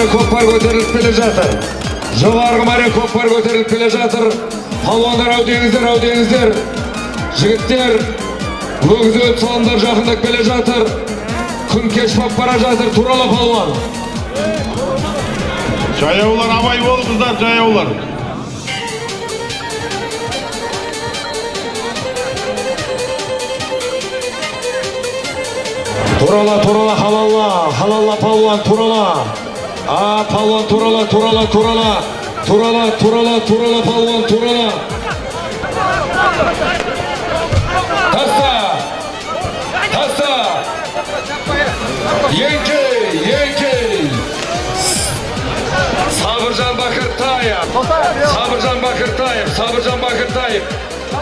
көтеріліп келе жатыр. Жоғарғы мәре көкпар көтеріліп келе жатыр. Палуандар әудеңіздер әудеңіздер жігіттер өгіз өт салымдар жақындап келе жатыр. Күн кеш болып бара жатыр. Турала палуан. Жаяулар абай болыңыздар жаяулар. Турала турала халалла халалла палуан турала. А палуан турала турала турала. Турала турала турала палуан турала. Таста таста еңкей еңкей сабыржан бакыртаев сабыржан бакыртаев сабыржан бакыртаев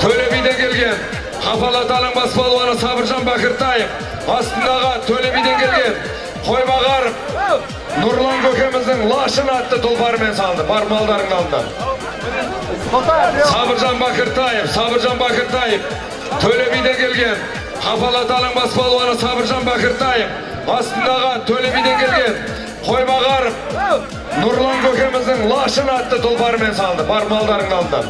төле биден келген қапалатаның бас балуаны сабыржан бакыртаев астындағы төле биден келген қойбағаров нұрлан көкеміздің лашын атты тұлпарымен салды бар алды сабыржан бакыртаев сабыржан бакыртаев төле биден келген қапалатаның бас балуаны сабыржан бакыртаев астындағы төле биден келген қойбағаров нұрлан көкеміздің лашын атты тұлпарымен салды бар алды